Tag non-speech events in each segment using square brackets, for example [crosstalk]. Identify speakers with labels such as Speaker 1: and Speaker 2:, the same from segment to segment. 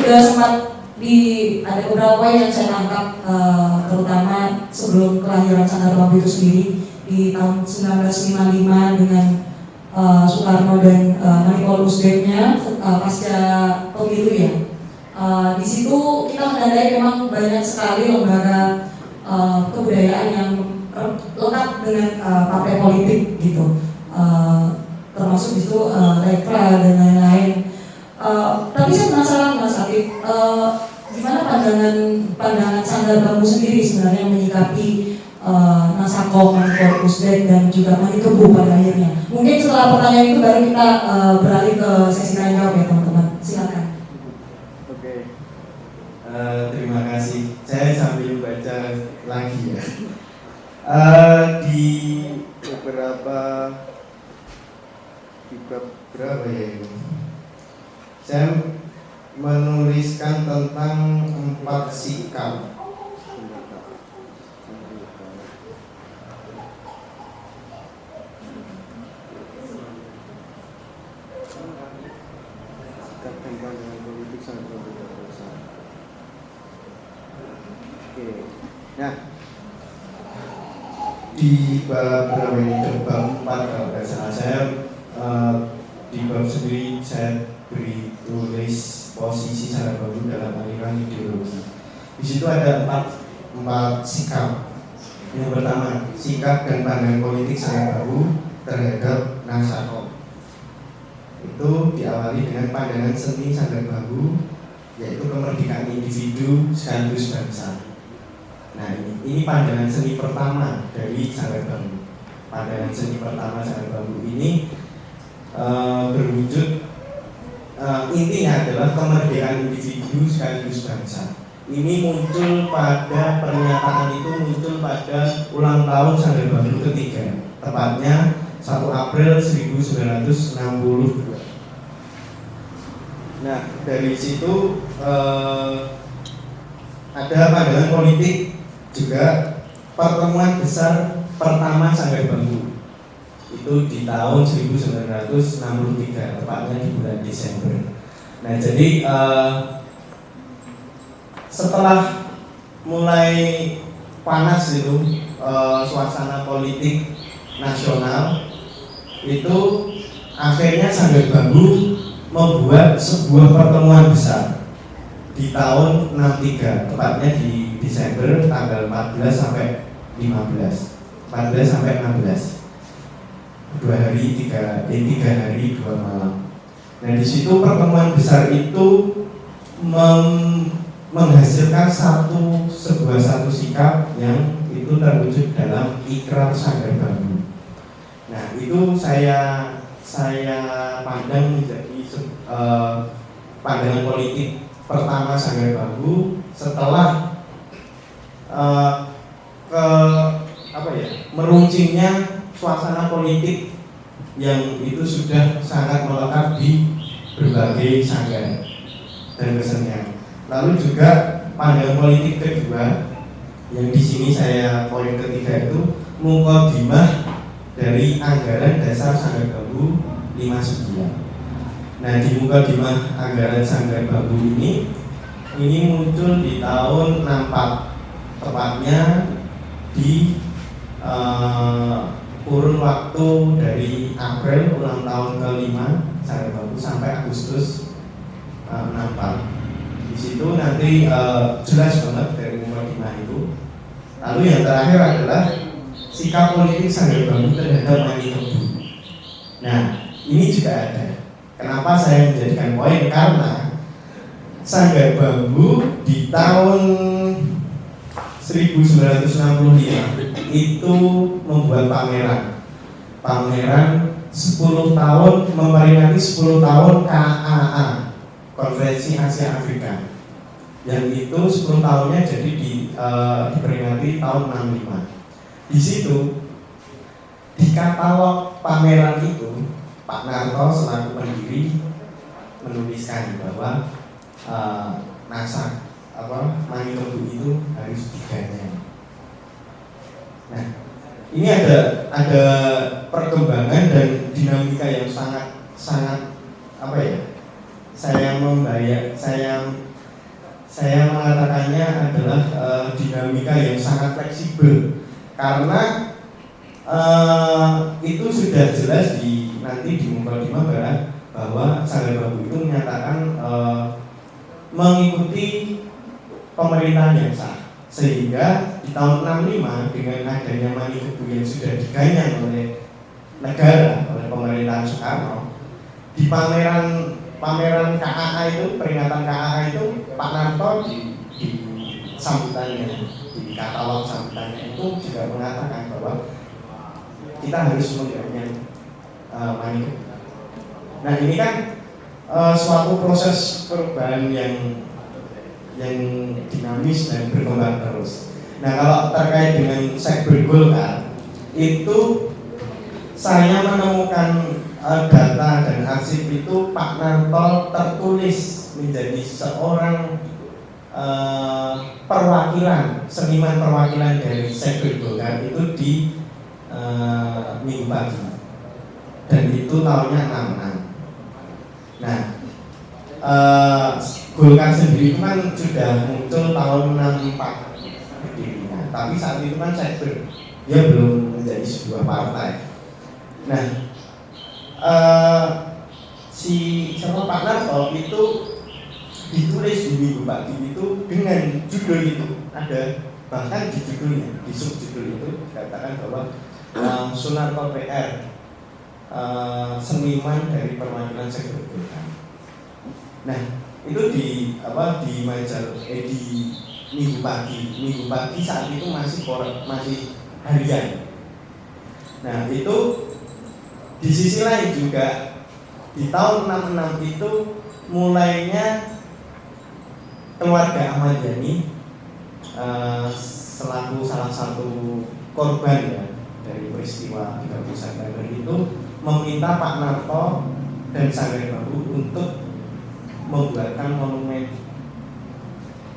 Speaker 1: sudah sempat di ada beberapa yang saya tangkap uh, terutama sebelum kelahiran Sanggar Bambu itu sendiri di tahun 1955 dengan uh, Soekarno dan uh, Manipul Usdeknya uh, pasca pemilu ya. Uh, di situ kita menandai memang banyak sekali lembaga uh, kebudayaan yang lekat dengan uh, partai politik gitu. Uh, termasuk di situ uh, dan lain-lain. Uh, tapi saya penasaran Mas Afif, uh, gimana pandangan pandangan sanggar bambu sendiri sebenarnya menyikapi uh, Nasako, Manikorpus dan juga Manikebu pada akhirnya. Mungkin setelah pertanyaan itu baru kita uh, beralih ke sesi tanya jawab ya teman-teman. Silakan.
Speaker 2: Oke, uh, terima kasih. Saya sambil baca lagi ya. Uh, di beberapa di beberapa ya ini. Saya menuliskan tentang empat sikap. Nah, di bab berapa ini? Bab 4 kalau tidak salah. Saya uh, di bab sendiri saya beri tulis posisi secara baru dalam aliran ideologi. Di situ ada empat empat sikap. Yang pertama, sikap dan pandangan politik saya baru terhadap Nasako. Itu diawali dengan pandangan seni Sanggar Baru, yaitu kemerdekaan individu sekaligus bangsa. Nah ini, ini pandangan seni pertama dari Sanggar Baru. Pandangan seni pertama Sanggar Baru ini e, berwujud uh, intinya adalah kemerdekaan individu sekaligus bangsa. Ini muncul pada pernyataan itu muncul pada ulang tahun Sanggar Baru ketiga, tepatnya 1 April 1962. Nah, dari situ eh, ada pandangan politik juga pertemuan besar pertama Sanggar Bambu itu di tahun 1963 tepatnya di bulan Desember. Nah jadi uh, setelah mulai panas itu uh, suasana politik nasional itu akhirnya Sanggar Bambu membuat sebuah pertemuan besar di tahun 63 tepatnya di Desember tanggal 14 sampai 15 14 sampai 16 dua hari tiga eh, tiga hari dua malam. Nah di situ pertemuan besar itu menghasilkan satu sebuah satu sikap yang itu terwujud dalam ikrar sanggar bambu. Nah itu saya saya pandang menjadi uh, pandangan politik pertama sanggar bambu setelah uh, ke apa ya meruncingnya suasana politik yang itu sudah sangat melekat di berbagai sanggar dan kesenian. Lalu juga pandangan politik kedua yang di sini saya poin ketiga itu mukodimah dari anggaran dasar sanggar bambu 59. Nah di mukodimah anggaran sanggar bambu ini ini muncul di tahun 64 tepatnya di uh, kurun waktu dari April ulang tahun kelima saya baru sampai Agustus uh, Di situ nanti uh, jelas banget dari Mumadinah itu. Lalu yang terakhir adalah sikap politik Sanggar Bambu terhadap Mani Tebu. Nah, ini juga ada. Kenapa saya menjadikan poin? Karena Sanggar Bambu di tahun 1965 itu membuat pameran pameran 10 tahun memperingati 10 tahun KAA Konferensi Asia Afrika. Yang itu 10 tahunnya jadi di, uh, diperingati tahun 65 di situ di katalog pameran itu Pak Narto selaku pendiri menuliskan bahwa uh, NASA apa itu harus diganyang. Nah, ini ada ada perkembangan dan dinamika yang sangat sangat apa ya? Saya membayar, saya saya mengatakannya adalah uh, dinamika yang sangat fleksibel karena uh, itu sudah jelas di nanti di Mukadimah Barat bahwa Sanggar Bambu itu menyatakan uh, mengikuti pemerintahan yang sah sehingga di tahun 65 dengan adanya manifesto yang sudah diganyang oleh negara oleh pemerintahan Soekarno di pameran pameran KAA itu peringatan KAA itu Pak Narto di, di sambutannya di katalog sambutannya itu juga mengatakan bahwa kita harus mengganyang uh, manifesto. Nah ini kan uh, suatu proses perubahan yang yang dinamis dan berkembang terus. Nah kalau terkait dengan sekber Golkar itu saya menemukan uh, data dan arsip itu Pak Narto tertulis menjadi seorang uh, perwakilan seniman perwakilan dari sekber Golkar itu di uh, minggu pagi dan itu tahunnya 66. Nah uh, Golkar sendiri itu kan sudah muncul tahun 64 berdirinya, tapi saat itu kan saya ber, dia belum menjadi sebuah partai. Nah, uh, si siapa Pak Narto itu ditulis di Minggu Pagi itu dengan judul itu. Ada bahkan di judulnya di subjudul itu dikatakan bahwa uh, Sunarto PR uh, seniman dari perwakilan sektor Nah, itu di apa di majalah eh, di minggu pagi. Minggu pagi saat itu masih masih harian. Nah itu di sisi lain juga di tahun 66 itu mulainya keluarga Ahmad Yani uh, selaku salah satu korban ya dari peristiwa 30 September itu meminta Pak Narto dan Sanggar Babu untuk membuatkan monumen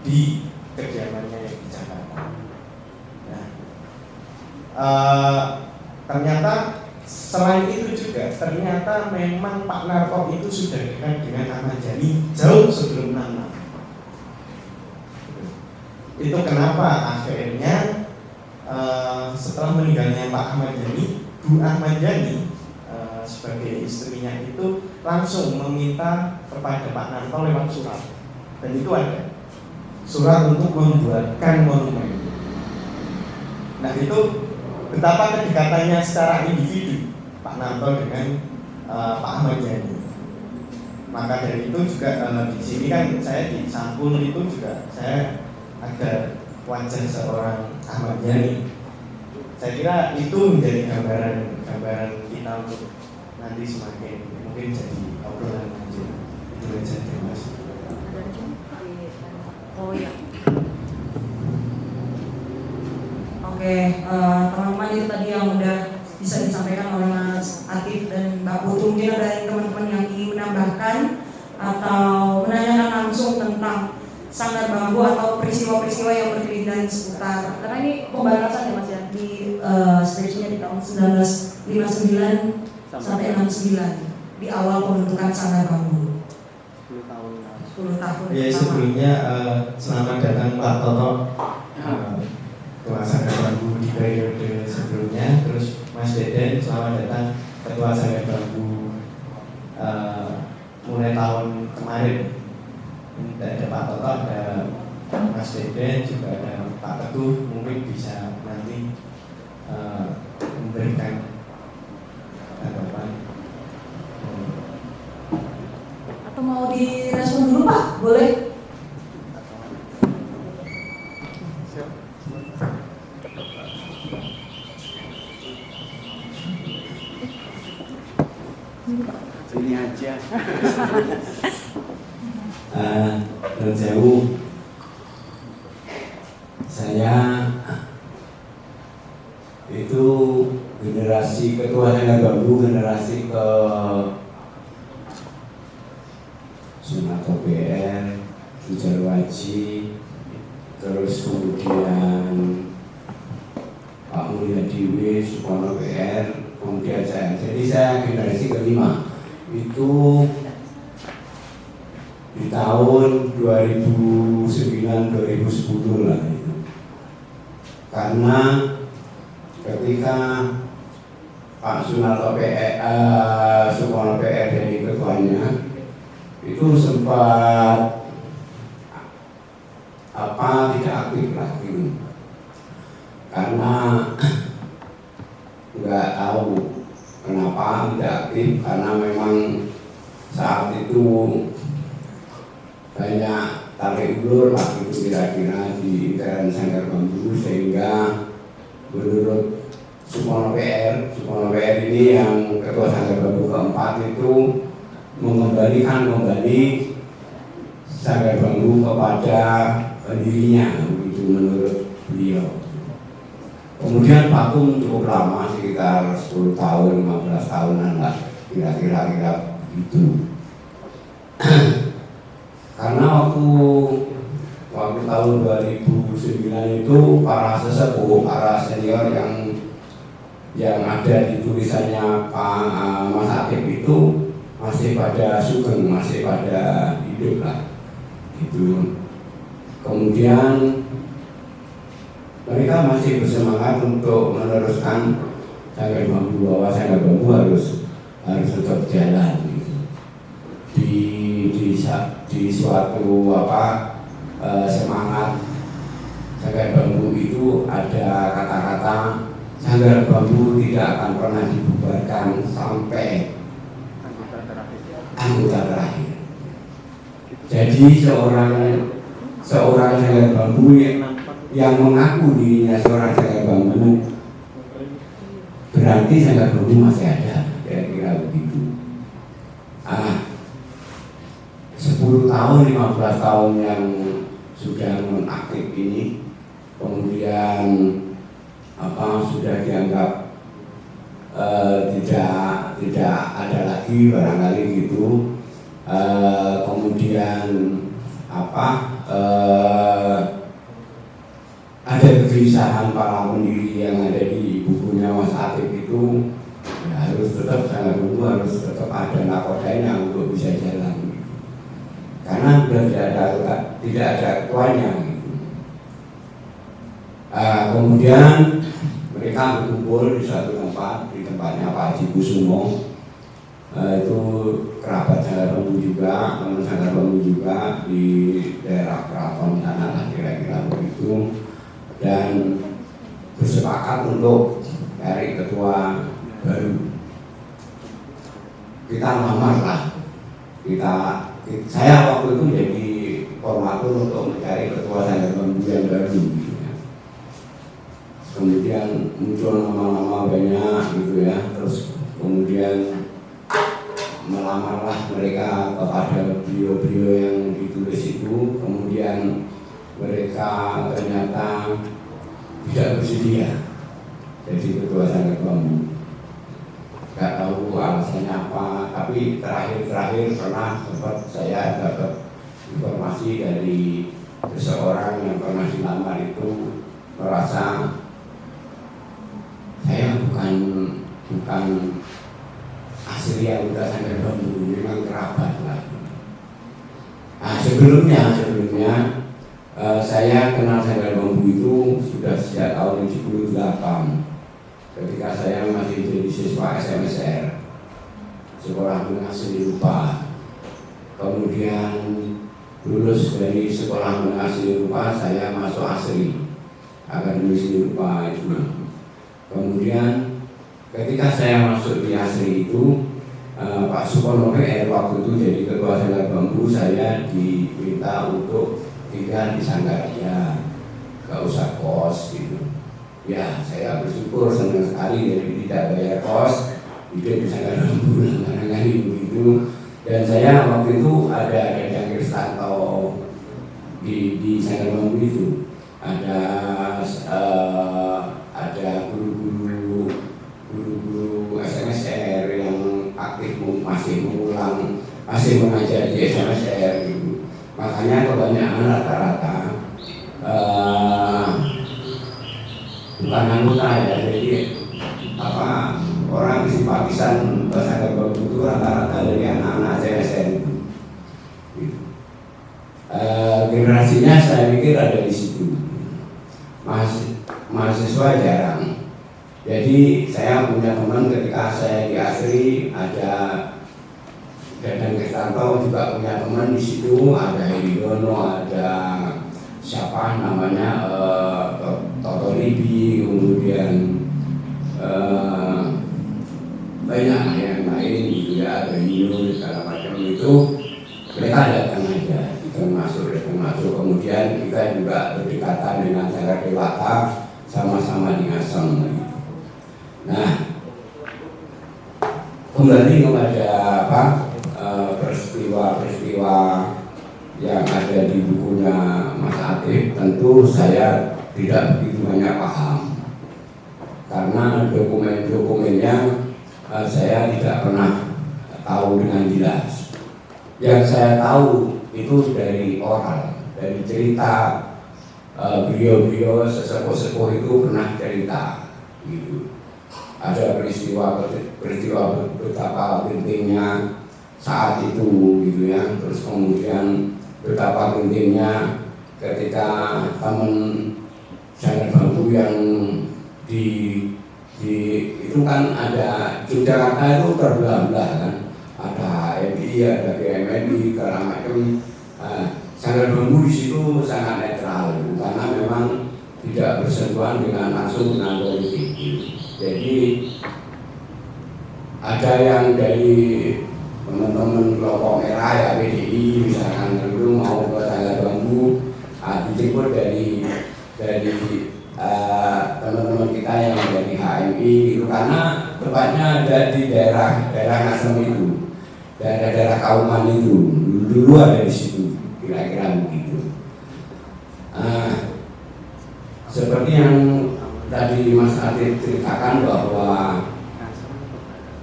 Speaker 2: di kediamannya yang di Jakarta. Nah, uh, ternyata selain itu juga ternyata memang Pak Narko itu sudah dekat dengan Ahmad Yani jauh sebelum nama. Itu kenapa akhirnya uh, setelah meninggalnya Pak Ahmad Yani, Bu Ahmad Yani sebagai istrinya itu langsung meminta kepada Pak Nanto lewat surat. Dan itu ada. Surat untuk membuatkan monumen. Nah itu betapa kedekatannya secara individu Pak Nanto dengan uh, Pak Ahmad Yani. Maka dari itu juga uh, di sini kan saya di sampul itu juga saya ada wajah seorang Ahmad Yani. Saya kira itu menjadi gambaran gambaran kita untuk nanti semakin mungkin jadi obrolan aja itu aja terima kasih.
Speaker 1: Oh ya. Oke, uh, teman-teman itu tadi yang udah bisa disampaikan oleh Mas Atif dan Mbak Putu. Mungkin ada teman-teman yang ingin menambahkan atau menanyakan langsung tentang sanggar bambu atau peristiwa-peristiwa yang berkelindan seputar. Karena ini pembatasan ya Mas ya? Di uh, di tahun 1959 sampai 69 di awal pembentukan Sanggar Bambu.
Speaker 2: 10 tahun.
Speaker 1: 10 tahun.
Speaker 2: Ya sebelumnya uh, selamat datang Pak Toto. Uh, Ketua Sanggar Bambu di periode sebelumnya, terus Mas Deden selamat datang Ketua Sanggar Bambu uh, mulai tahun kemarin. Ini ada Pak Toto, ada Mas Deden, juga ada Pak Teguh, mungkin bisa nanti uh, memberikan
Speaker 1: atau mau direspon dulu Pak? Boleh?
Speaker 3: Sini aja.
Speaker 4: uh, dan sewu saya itu generasi ketua saya gabung generasi ke Sunat PR, Sujar Waji, terus kemudian Pak Mulia Dewi, Sukono PR, kemudian saya. Jadi saya generasi kelima. Itu di tahun 2009-2010 lah itu. Karena ketika Pak Sunarto PR, eh, Sukono PR jadi ketuanya itu sempat apa tidak aktif lagi karena [clears throat] nggak tahu kenapa tidak aktif karena memang saat itu banyak tarik ulur lah itu kira-kira di intern sanggar bambu sehingga menurut Supono PR, Supono PR ini yang ketua sanggar bambu keempat itu mengembalikan kembali sanggar bambu kepada pendirinya begitu menurut beliau. Kemudian vakum cukup lama sekitar 10 tahun, 15 tahunan lah kira-kira kira itu. [clears throat] Karena waktu waktu tahun 2009 itu para sesepuh, para senior yang yang ada di tulisannya Pak uh, Mas Akib itu masih pada sugeng, masih pada hidup lah. Itu. Kemudian mereka masih bersemangat untuk meneruskan sanggar bambu bahwa sanggar bambu harus harus tetap jalan gitu. di di di suatu apa eh, semangat sanggar bambu itu ada kata-kata sanggar bambu tidak akan pernah dibubarkan sampai
Speaker 3: anggota terakhir
Speaker 4: anggota terakhir. Jadi seorang seorang sanggar bambu yang, yang mengaku dirinya seorang sanggar bambu berarti sanggar bambu masih ada kira-kira begitu. Ah, 10 tahun, 15 tahun yang sudah nonaktif ini. Kemudian apa sudah dianggap eh, tidak tidak ada lagi barangkali gitu. Eh, kemudian apa eh, ada kegelisahan para pendiri yang ada di bukunya Mas Atif itu. Ya harus tetap sangat dulu harus tetap ada nakodanya untuk bisa jalan karena sudah tidak ada tidak ada gitu. Ah, kemudian mereka berkumpul di suatu tempat di tempatnya Pak Haji Kusumo. Eh, itu kerabat Sanggar Bambu juga, teman Sanggar Bambu juga di daerah Keraton sana lah kira-kira begitu. Dan bersepakat untuk cari ketua baru. Kita lamar lah kita saya waktu itu jadi formatur untuk mencari ketua Bambu yang baru kemudian muncul nama-nama banyak gitu ya terus kemudian melamarlah mereka kepada beliau-beliau yang ditulis itu. Kemudian mereka ternyata tidak bersedia jadi ketua sanggar bambu nggak tahu alasannya apa tapi terakhir-terakhir pernah sempat saya dapat informasi dari seseorang yang pernah dilamar itu merasa saya bukan bukan asli anggota sanggar bambu memang kerabat lah. Nah, sebelumnya sebelumnya eh, saya kenal sanggar bambu itu sudah sejak tahun 78 ketika saya masih jadi siswa SMSR sekolah menengah seni rupa. Kemudian lulus dari sekolah menengah seni rupa saya masuk asri akademi seni rupa itu. Kemudian ketika saya masuk di asri itu eh, Pak Sukono PR waktu itu jadi ketua sanggar bambu saya diminta untuk tinggal di Sanggaraya. Gak usah kos gitu ya saya bersyukur senang sekali jadi tidak bayar kos hidup Sanggar bambu langganan begitu dan saya waktu itu ada ada Kristanto di di Sanggar bambu itu ada eh, ada guru-guru guru-guru SMSR yang aktif masih mengulang masih mengajar di SMSR gitu. makanya kebanyakan rata-rata eh, bukan anggota ya jadi apa orang simpatisan bahasa bambu itu rata-rata dari anak-anak SMSR itu Gitu. kombinasinya saya pikir ada di situ. Mahas- mahasiswa jarang. Jadi saya punya teman ketika saya di Asri ada Dadang Kristanto juga punya teman di situ ada Heri Dono, ada siapa namanya eh, To- Toto Libi, kemudian eh, banyak yang lain ada Nino segala macam itu mereka datang aja, kita masuk, datang masuk. Kemudian kita juga berdekatan dengan cara dewata, sama-sama di Ngasem. Nah, kembali kepada apa eh, peristiwa-peristiwa yang ada di bukunya Mas Atif, tentu saya tidak begitu banyak paham. Karena dokumen-dokumennya eh, saya tidak pernah tahu dengan jelas. Yang saya tahu itu dari oral, dari cerita eh, beliau-beliau sesepuh-sepuh itu pernah cerita gitu. Ada peristiwa peristiwa betapa pentingnya saat itu gitu ya. Terus kemudian betapa pentingnya ketika teman kan ada Yogyakarta itu terbelah-belah kan ada HMI ada GMNI segala macam nah, sangat bambu di situ sangat netral karena memang tidak bersentuhan dengan langsung dengan politik. Jadi ada yang dari teman-teman kelompok merah ya PDI misalkan itu mau ke tangga bambu ah, dijemput dari tempatnya ada di daerah daerah Ngasem itu. Daerah-daerah Kauman itu. Dulu ada di situ kira-kira begitu. Ah, seperti yang tadi Mas Adit ceritakan bahwa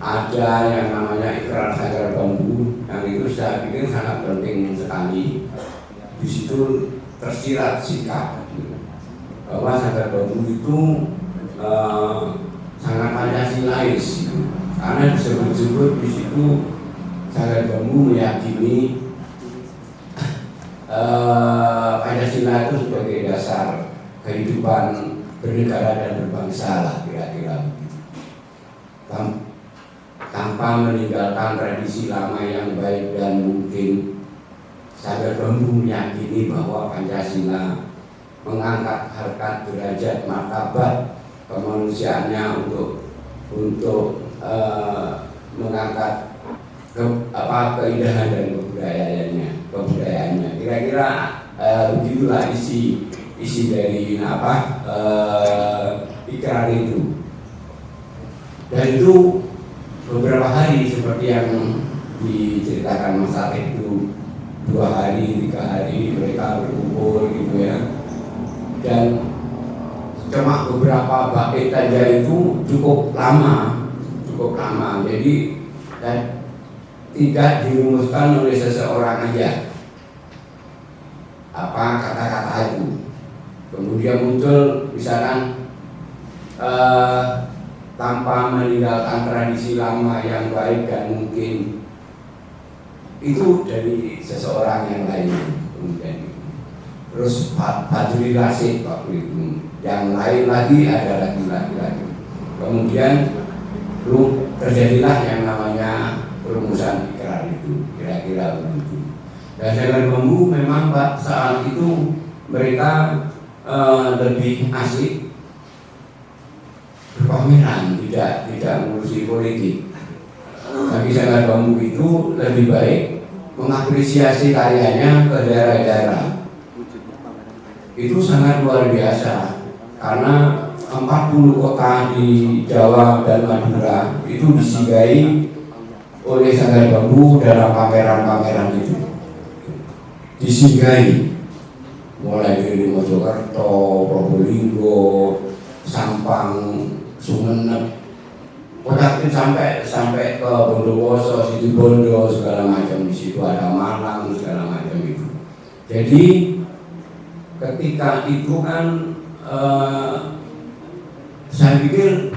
Speaker 4: ada yang namanya ikrar sagar bambu yang itu saya pikir sangat penting sekali. Di situ tersirat sikap. Bahwa sagar bambu itu eh, sangat pancasilais karena disebut-sebut di situ sagar bambu meyakini [laughs] eh, Pancasila itu sebagai dasar kehidupan bernegara dan berbangsa lah kira-kira. Tanpa meninggalkan tradisi lama yang baik dan mungkin Sadar Bambu meyakini bahwa Pancasila mengangkat harkat derajat martabat kemanusiaannya untuk untuk eh, mengangkat ke, apa keindahan dan kebudayaannya kebudayaannya. Kira-kira begitulah isi isi dari apa eh, ikrar itu. Dan itu beberapa hari seperti yang diceritakan Mas itu dua hari tiga hari mereka berkumpul gitu ya dan cuma beberapa bait saja itu cukup lama cukup lama. Jadi dan tidak dirumuskan oleh seseorang aja. Apa kata-kata itu? Kemudian muncul misalkan eh, tanpa meninggalkan tradisi lama yang baik dan mungkin. Itu dari seseorang yang lain. Kemudian. Terus Fadli Rasid waktu itu yang lain lagi ada lagi lagi lagi. Kemudian terjadilah yang namanya perumusan ikrar itu kira-kira begitu. Dan dengan bambu memang Pak saat itu mereka eh, lebih asik berpameran tidak tidak mengurusi politik. Bagi sangat bambu itu lebih baik mengapresiasi karyanya ke daerah-daerah itu sangat luar biasa karena 40 kota di Jawa dan Madura itu disinggahi oleh Sanggar Bambu dalam pameran-pameran itu disinggahi mulai dari Mojokerto, Probolinggo, Sampang, Sumenep, Pokoknya sampai sampai ke Bondowoso, Situbondo segala macam di situ ada Malang segala macam itu. Jadi ketika itu kan eh, saya pikir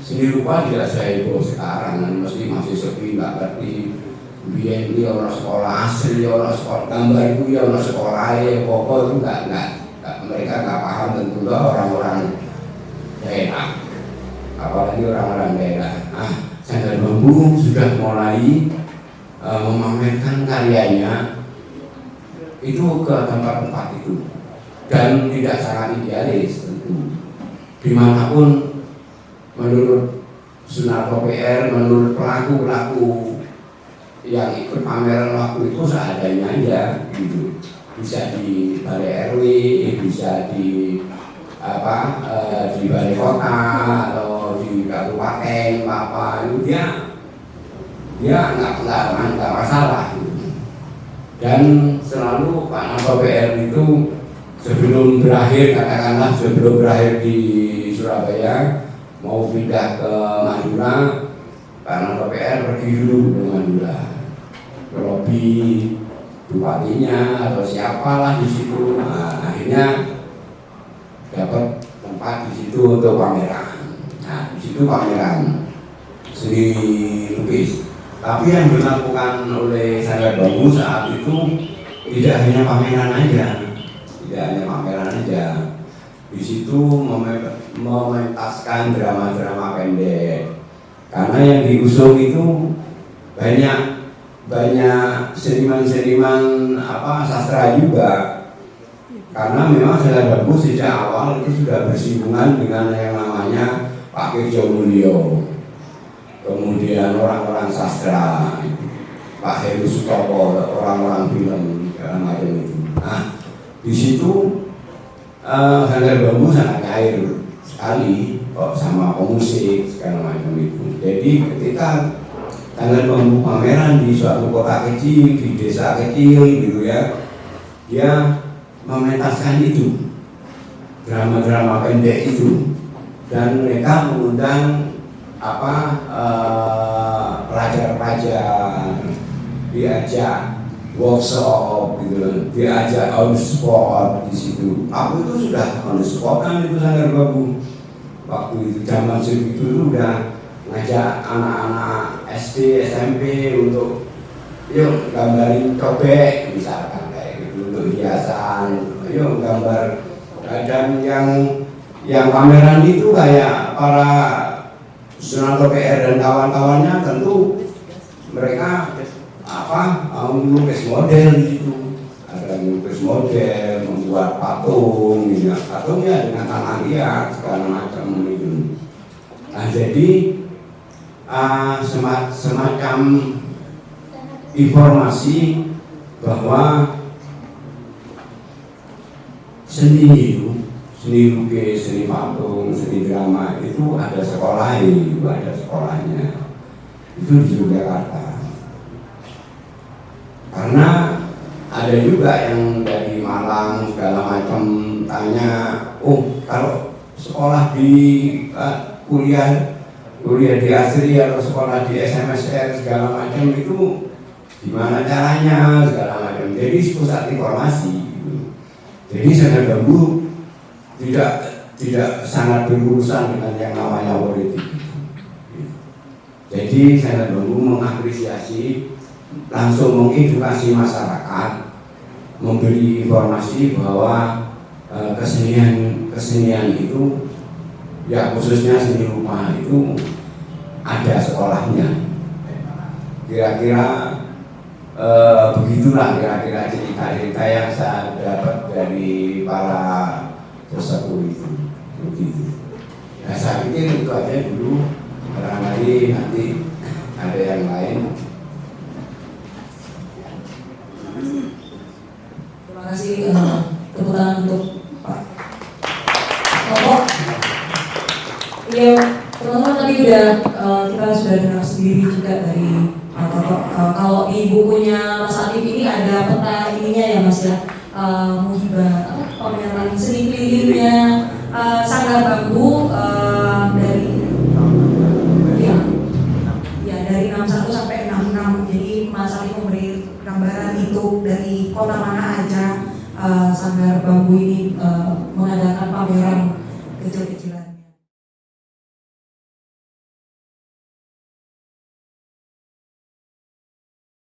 Speaker 4: seni rupa tidak saya itu sekarang dan mesti masih sepi nggak ngerti. Ini orang sekolah asli orang sekolah gambar itu ya orang sekolah ya pokok itu nggak nggak mereka nggak paham tentu lah orang-orang daerah. Apalagi orang-orang daerah. Ah sandal bambu sudah mulai eh, memamerkan karyanya itu ke tempat-tempat itu. Dan tidak sangat idealis tentu. Di mana pun menurut Sunarto PR menurut pelaku-pelaku yang ikut pameran waktu itu seadanya aja gitu. Bisa di balai RW bisa di apa eh, di balai kota atau di kabupaten apa itu dia dia nggak nggak masalah gitu. Dan selalu Pak Nato PR itu sebelum berakhir katakanlah sebelum berakhir di Surabaya mau pindah ke Madura Pak Nato PR pergi dulu ke Madura. Lobi bupatinya atau siapalah di situ. Nah, akhirnya dapat tempat di situ untuk pameran. Nah di situ pameran seni lukis tapi yang dilakukan oleh saya Bambu saat itu tidak hanya pameran aja. Tidak hanya pameran aja. Di situ meme- mementaskan drama-drama pendek. Karena yang diusung itu banyak banyak seniman-seniman apa sastra juga. Karena memang saya Bambu sejak awal itu sudah bersinggungan dengan yang namanya Pak Kirjo Mulyo kemudian orang-orang sastra Pak Heru Sutopo orang-orang film segala macam itu nah di situ eh Sanggar Bambu sangat cair sekali kok sama pemusik segala macam itu. Jadi ketika Sanggar Bambu pameran di suatu kota kecil di desa kecil gitu ya dia mementaskan itu drama-drama pendek itu. Dan mereka mengundang apa eh, pelajar-pelajar diajak workshop gitu diajak on spot di situ. Aku itu sudah on the spot kan itu Sanggar Babu. Waktu itu zaman segitu itu udah ngajak anak-anak SD, SMP untuk yuk gambarin cobek misalkan kayak gitu untuk hiasan. Yuk gambar dan yang yang pameran itu kayak para Sunanto PR dan kawan-kawannya tentu mereka apa mau melukis model di situ ada melukis model membuat patung gitu ya. patungnya dengan tanah liat segala macam itu nah jadi ah, sema- semacam informasi bahwa seni itu seni lukis, seni patung, seni drama itu ada sekolah itu ada sekolahnya. Itu di Yogyakarta. Karena ada juga yang dari Malang segala macam tanya oh kalau sekolah di eh, kuliah kuliah di Asri atau sekolah di SMSR segala macam itu gimana caranya? Segala macam. Jadi pusat informasi. Jadi saya bambu tidak tidak sangat berurusan dengan yang namanya politik. Jadi saya bambu mengapresiasi langsung mengedukasi masyarakat memberi informasi bahwa eh, kesenian kesenian itu ya khususnya seni rupa itu ada sekolahnya. Kira-kira eh, begitulah kira-kira cerita-cerita yang saya dapat dari para sesepuh itu begitu nah saya pikir itu aja dulu barangkali nanti ada yang lain
Speaker 1: Terima kasih eh, tepuk tangan untuk Pak Toto. Iya, teman-teman tadi udah eh, kita sudah dengar sendiri juga dari Pak. Eh, kalau di bukunya Mas Atif ini ada peta ininya ya Mas ya, eh, muhibah seni kelilingnya eh, Sanggar Bambu eh, dari ya, ya dari 61 sampai 66 jadi Mas Ali memberi gambaran itu dari kota mana aja eh, Sanggar Bambu ini kecil-kecilan